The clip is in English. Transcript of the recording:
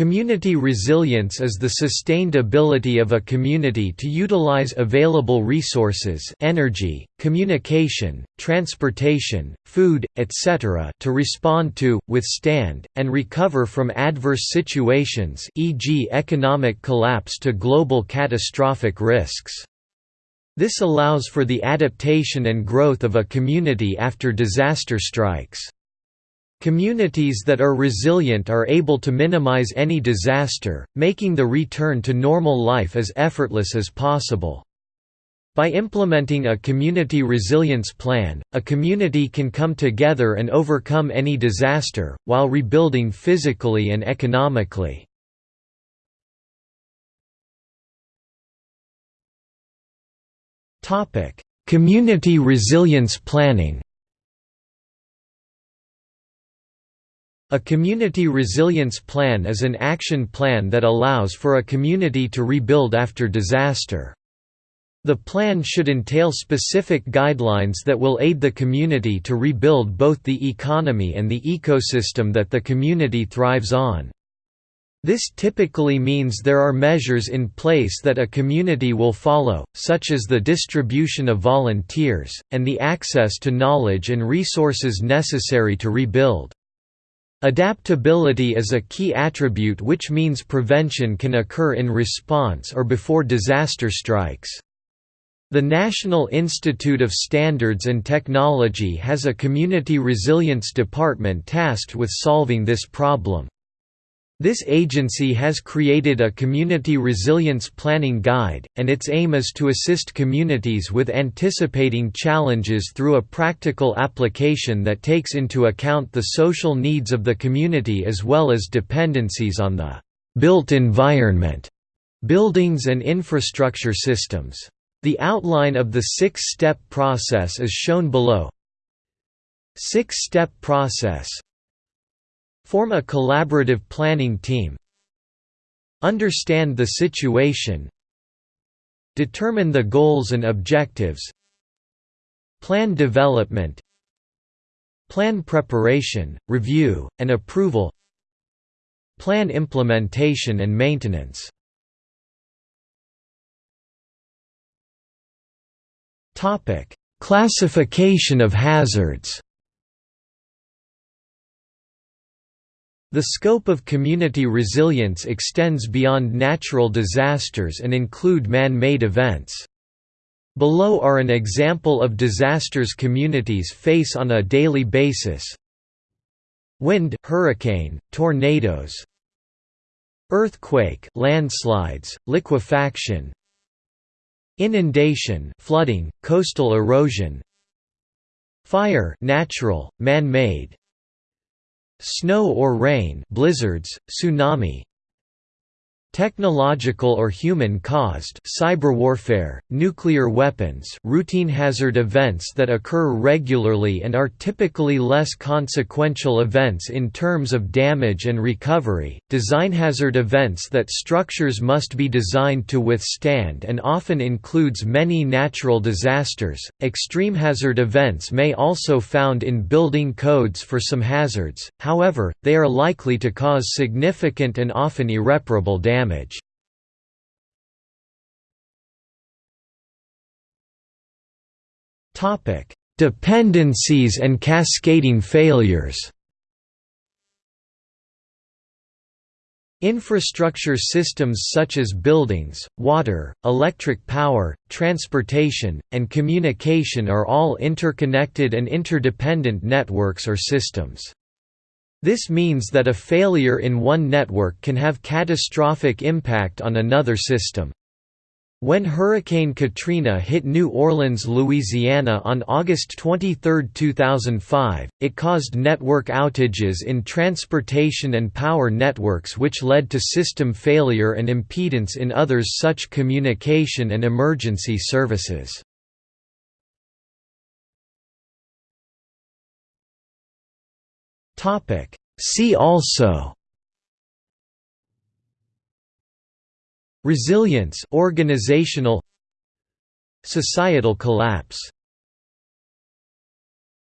Community resilience is the sustained ability of a community to utilize available resources energy, communication, transportation, food, etc. to respond to, withstand, and recover from adverse situations e.g. economic collapse to global catastrophic risks. This allows for the adaptation and growth of a community after disaster strikes. Communities that are resilient are able to minimize any disaster, making the return to normal life as effortless as possible. By implementing a community resilience plan, a community can come together and overcome any disaster, while rebuilding physically and economically. Community resilience planning A community resilience plan is an action plan that allows for a community to rebuild after disaster. The plan should entail specific guidelines that will aid the community to rebuild both the economy and the ecosystem that the community thrives on. This typically means there are measures in place that a community will follow, such as the distribution of volunteers, and the access to knowledge and resources necessary to rebuild. Adaptability is a key attribute which means prevention can occur in response or before disaster strikes. The National Institute of Standards and Technology has a Community Resilience Department tasked with solving this problem. This agency has created a Community Resilience Planning Guide, and its aim is to assist communities with anticipating challenges through a practical application that takes into account the social needs of the community as well as dependencies on the built environment, buildings and infrastructure systems. The outline of the six-step process is shown below. Six-step process Form a collaborative planning team Understand the situation Determine the goals and objectives Plan development Plan preparation, review, and approval Plan implementation and maintenance. Classification of hazards The scope of community resilience extends beyond natural disasters and include man-made events. Below are an example of disasters communities face on a daily basis. Wind, hurricane, tornadoes, earthquake, landslides, liquefaction, inundation, flooding, coastal erosion, fire, natural, man-made, Snow or rain blizzards, tsunami Technological or human-caused cyber warfare, nuclear weapons routine hazard events that occur regularly and are typically less consequential events in terms of damage and recovery, design hazard events that structures must be designed to withstand and often includes many natural disasters, extreme hazard events may also found in building codes for some hazards, however, they are likely to cause significant and often irreparable damage damage. Dependencies and cascading failures Infrastructure systems such as buildings, water, electric power, transportation, and communication are all interconnected and interdependent networks or systems. This means that a failure in one network can have catastrophic impact on another system. When Hurricane Katrina hit New Orleans, Louisiana on August 23, 2005, it caused network outages in transportation and power networks which led to system failure and impedance in others such communication and emergency services. Topic. See also Resilience organizational Societal collapse